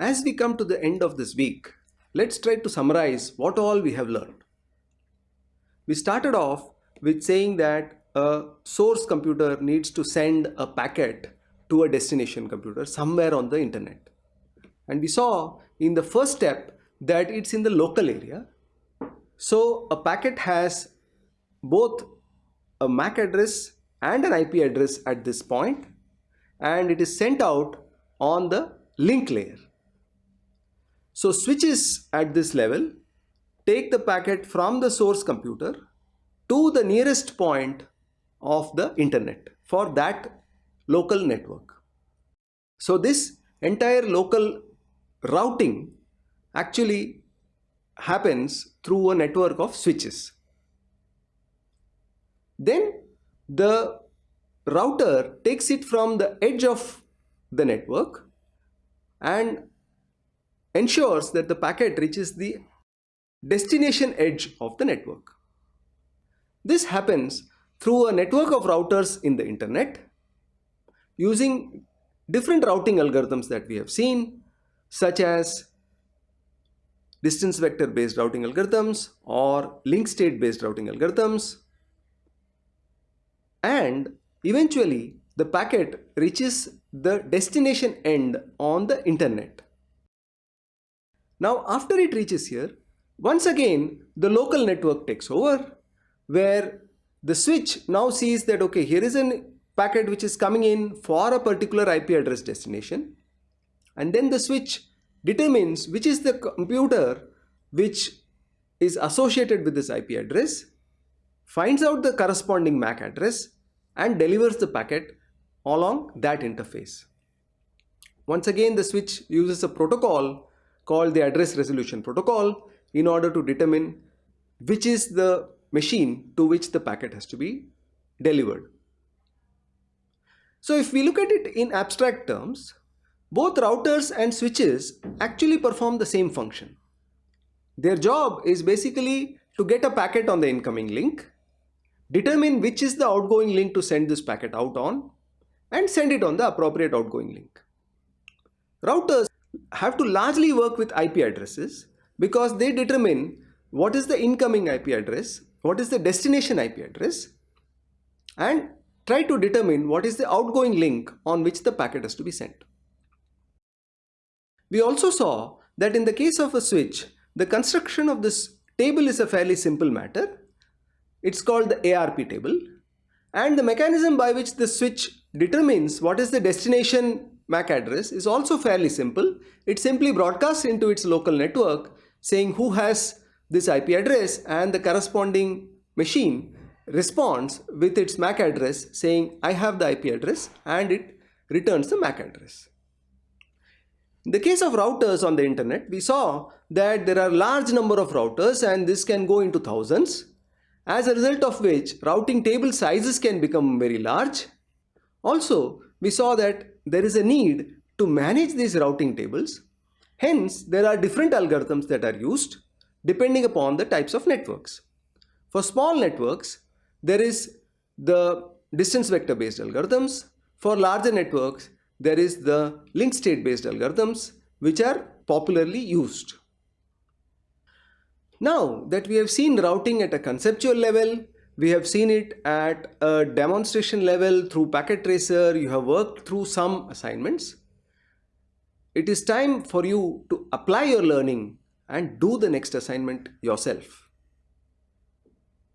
As we come to the end of this week, let's try to summarize what all we have learned. We started off with saying that a source computer needs to send a packet to a destination computer somewhere on the internet. And we saw in the first step that it's in the local area. So a packet has both a MAC address and an IP address at this point and it is sent out on the link layer. So switches at this level take the packet from the source computer to the nearest point of the internet for that local network. So this entire local routing actually happens through a network of switches. Then the router takes it from the edge of the network and ensures that the packet reaches the destination edge of the network. This happens through a network of routers in the internet using different routing algorithms that we have seen such as distance vector based routing algorithms or link state based routing algorithms and eventually the packet reaches the destination end on the internet. Now after it reaches here, once again the local network takes over where the switch now sees that okay here is a packet which is coming in for a particular IP address destination and then the switch determines which is the computer which is associated with this IP address, finds out the corresponding MAC address and delivers the packet along that interface. Once again, the switch uses a protocol called the address resolution protocol in order to determine which is the machine to which the packet has to be delivered. So if we look at it in abstract terms, both routers and switches actually perform the same function. Their job is basically to get a packet on the incoming link, determine which is the outgoing link to send this packet out on, and send it on the appropriate outgoing link. Routers have to largely work with IP addresses because they determine what is the incoming IP address, what is the destination IP address, and try to determine what is the outgoing link on which the packet has to be sent. We also saw that in the case of a switch, the construction of this table is a fairly simple matter. It's called the ARP table and the mechanism by which the switch determines what is the destination MAC address is also fairly simple. It simply broadcasts into its local network saying who has this IP address and the corresponding machine responds with its MAC address saying I have the IP address and it returns the MAC address. In the case of routers on the internet, we saw that there are large number of routers and this can go into thousands as a result of which routing table sizes can become very large. Also, we saw that there is a need to manage these routing tables. Hence, there are different algorithms that are used depending upon the types of networks. For small networks, there is the distance vector based algorithms. For larger networks, there is the link state based algorithms which are popularly used. Now that we have seen routing at a conceptual level, we have seen it at a demonstration level through packet tracer, you have worked through some assignments. It is time for you to apply your learning and do the next assignment yourself.